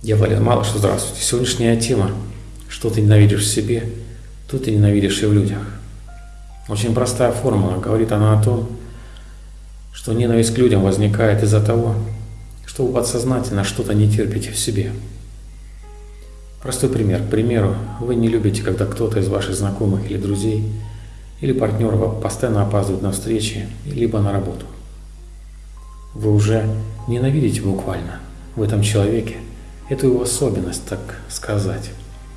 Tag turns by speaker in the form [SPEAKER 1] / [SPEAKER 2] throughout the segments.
[SPEAKER 1] Я Валерий Малыш, здравствуйте. Сегодняшняя тема «Что ты ненавидишь в себе, то ты ненавидишь и в людях». Очень простая формула. Говорит она о том, что ненависть к людям возникает из-за того, что вы подсознательно что-то не терпите в себе. Простой пример. К примеру, вы не любите, когда кто-то из ваших знакомых или друзей или партнеров постоянно опаздывает на встречи, либо на работу. Вы уже ненавидите буквально в этом человеке эту его особенность, так сказать,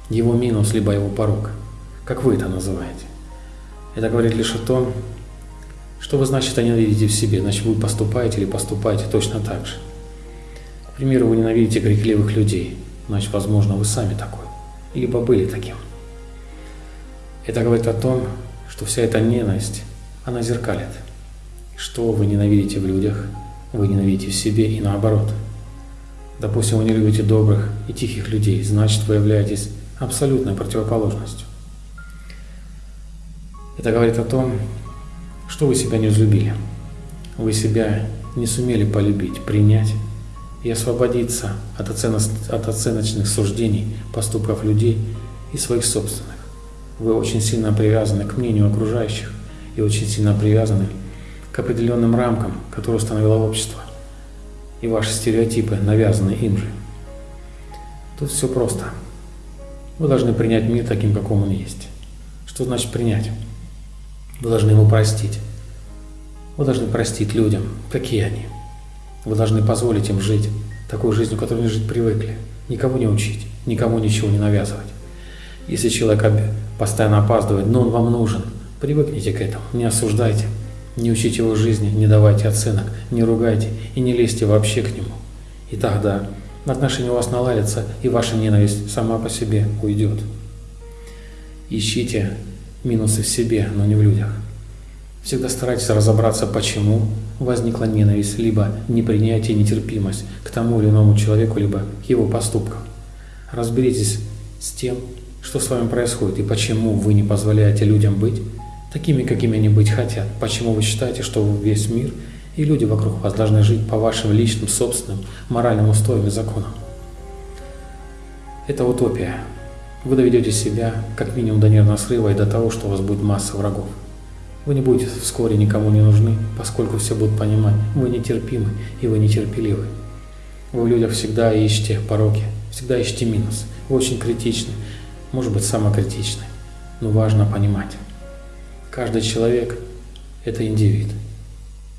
[SPEAKER 1] его минус, либо его порог, как вы это называете. Это говорит лишь о том, что вы, значит, ненавидите в себе, значит, вы поступаете или поступаете точно так же. К примеру, вы ненавидите крикливых людей, значит, возможно, вы сами такой, либо были таким. Это говорит о том, что вся эта ненависть, она зеркалит. Что вы ненавидите в людях, вы ненавидите в себе и наоборот. Допустим, вы не любите добрых и тихих людей, значит, вы являетесь абсолютной противоположностью. Это говорит о том, что вы себя не взлюбили. Вы себя не сумели полюбить, принять и освободиться от, оценок, от оценочных суждений, поступков людей и своих собственных. Вы очень сильно привязаны к мнению окружающих и очень сильно привязаны к определенным рамкам, которые установило общество, и ваши стереотипы, навязанные им же. Тут все просто. Вы должны принять мир таким, каком он есть. Что значит принять? Вы должны ему простить. Вы должны простить людям, какие они. Вы должны позволить им жить такой жизнью, которой они жить привыкли. Никого не учить, никому ничего не навязывать. Если человек постоянно опаздывает, но он вам нужен, привыкните к этому, не осуждайте, не учите его жизни, не давайте оценок, не ругайте и не лезьте вообще к нему. И тогда отношения у вас наладятся, и ваша ненависть сама по себе уйдет. Ищите минусы в себе, но не в людях. Всегда старайтесь разобраться, почему возникла ненависть, либо непринятие, нетерпимость к тому или иному человеку, либо к его поступкам. Разберитесь с тем, что с вами происходит и почему вы не позволяете людям быть такими, какими они быть хотят. Почему вы считаете, что весь мир и люди вокруг вас должны жить по вашим личным, собственным, моральным устоям и законам. Это утопия. Вы доведете себя как минимум до нервного срыва и до того, что у вас будет масса врагов. Вы не будете вскоре никому не нужны, поскольку все будут понимать, вы нетерпимы и вы нетерпеливы. Вы в людях всегда ищете пороки, всегда ищете минус. Вы очень критичны, может быть самокритичны, но важно понимать. Каждый человек – это индивид.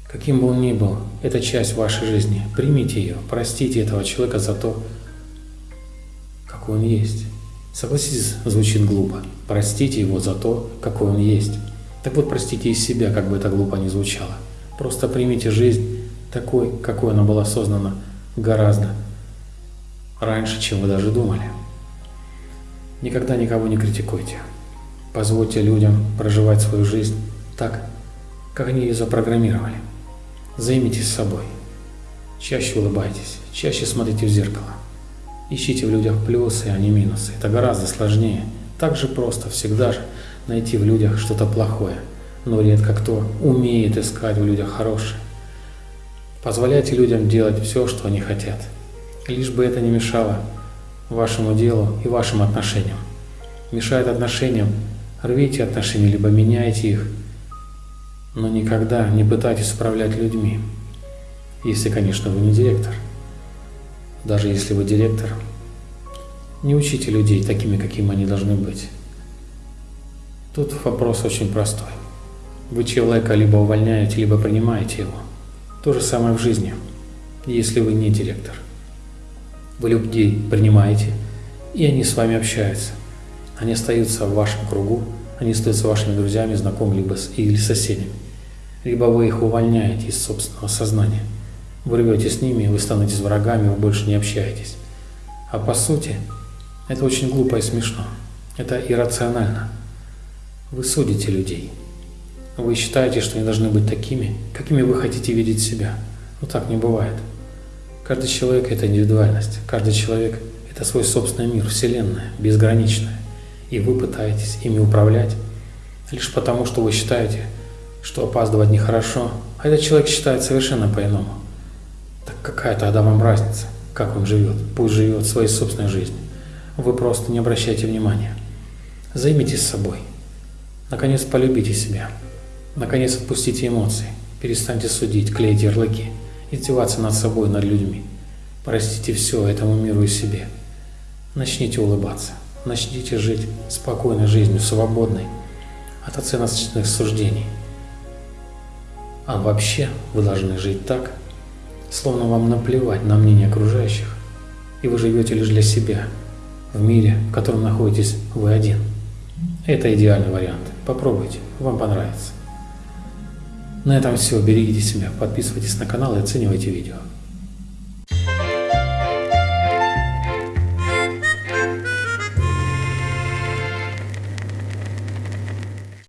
[SPEAKER 1] Каким бы он ни был, это часть вашей жизни. Примите ее, простите этого человека за то, какой он есть. Согласитесь, звучит глупо. Простите его за то, какой он есть. Так вот, простите из себя, как бы это глупо ни звучало. Просто примите жизнь такой, какой она была создана гораздо раньше, чем вы даже думали. Никогда никого не критикуйте. Позвольте людям проживать свою жизнь так, как они ее запрограммировали. Займитесь собой. Чаще улыбайтесь, чаще смотрите в зеркало. Ищите в людях плюсы, а не минусы. Это гораздо сложнее. Так же просто всегда же найти в людях что-то плохое, но редко кто умеет искать в людях хорошее. Позволяйте людям делать все, что они хотят, лишь бы это не мешало вашему делу и вашим отношениям. Мешает отношениям, рвите отношения, либо меняйте их, но никогда не пытайтесь управлять людьми, если, конечно, вы не директор. Даже если вы директор, не учите людей такими, какими они должны быть. Тут вопрос очень простой. Вы человека либо увольняете, либо принимаете его. То же самое в жизни, если вы не директор. Вы людей принимаете, и они с вами общаются. Они остаются в вашем кругу, они остаются вашими друзьями, знакомыми либо с, или соседями. Либо вы их увольняете из собственного сознания. Вы рвете с ними, вы становитесь врагами, вы больше не общаетесь. А по сути, это очень глупо и смешно. Это иррационально. Вы судите людей. Вы считаете, что они должны быть такими, какими вы хотите видеть себя. Но так не бывает. Каждый человек – это индивидуальность. Каждый человек – это свой собственный мир, вселенная, безграничная. И вы пытаетесь ими управлять лишь потому, что вы считаете, что опаздывать нехорошо, а этот человек считает совершенно по-иному. Так какая тогда вам разница? как он живет. Пусть живет своей собственной жизнью. Вы просто не обращайте внимания. Займитесь собой. Наконец полюбите себя. Наконец отпустите эмоции. Перестаньте судить, клеить ярлыки, издеваться над собой, над людьми. Простите все этому миру и себе. Начните улыбаться. Начните жить спокойной жизнью, свободной от оценочных суждений. А вообще вы должны жить так, словно вам наплевать на мнение окружающих, и вы живете лишь для себя, в мире, в котором находитесь вы один. Это идеальный вариант. Попробуйте, вам понравится. На этом все. Берегите себя, подписывайтесь на канал и оценивайте видео.